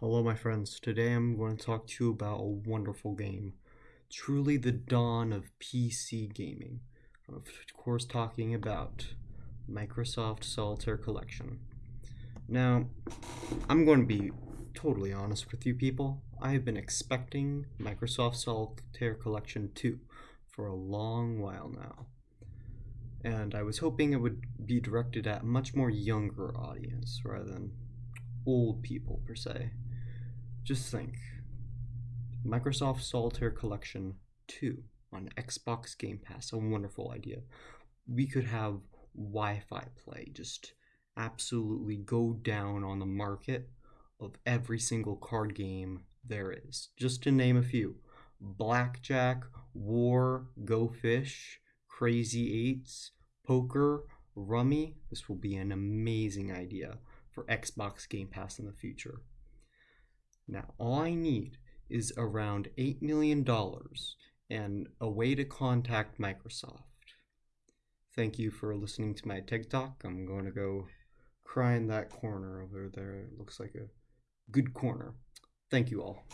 Hello, my friends. Today I'm going to talk to you about a wonderful game. Truly the dawn of PC gaming. Of course, talking about Microsoft Solitaire Collection. Now, I'm going to be totally honest with you people. I have been expecting Microsoft Solitaire Collection 2 for a long while now. And I was hoping it would be directed at a much more younger audience rather than old people per se. Just think Microsoft Solitaire Collection 2 on Xbox Game Pass, a wonderful idea. We could have Wi Fi play, just absolutely go down on the market of every single card game there is. Just to name a few Blackjack, War, Go Fish, Crazy Eights, Poker, Rummy. This will be an amazing idea for Xbox Game Pass in the future. Now, all I need is around $8 million and a way to contact Microsoft. Thank you for listening to my TikTok. I'm going to go cry in that corner over there. It looks like a good corner. Thank you all.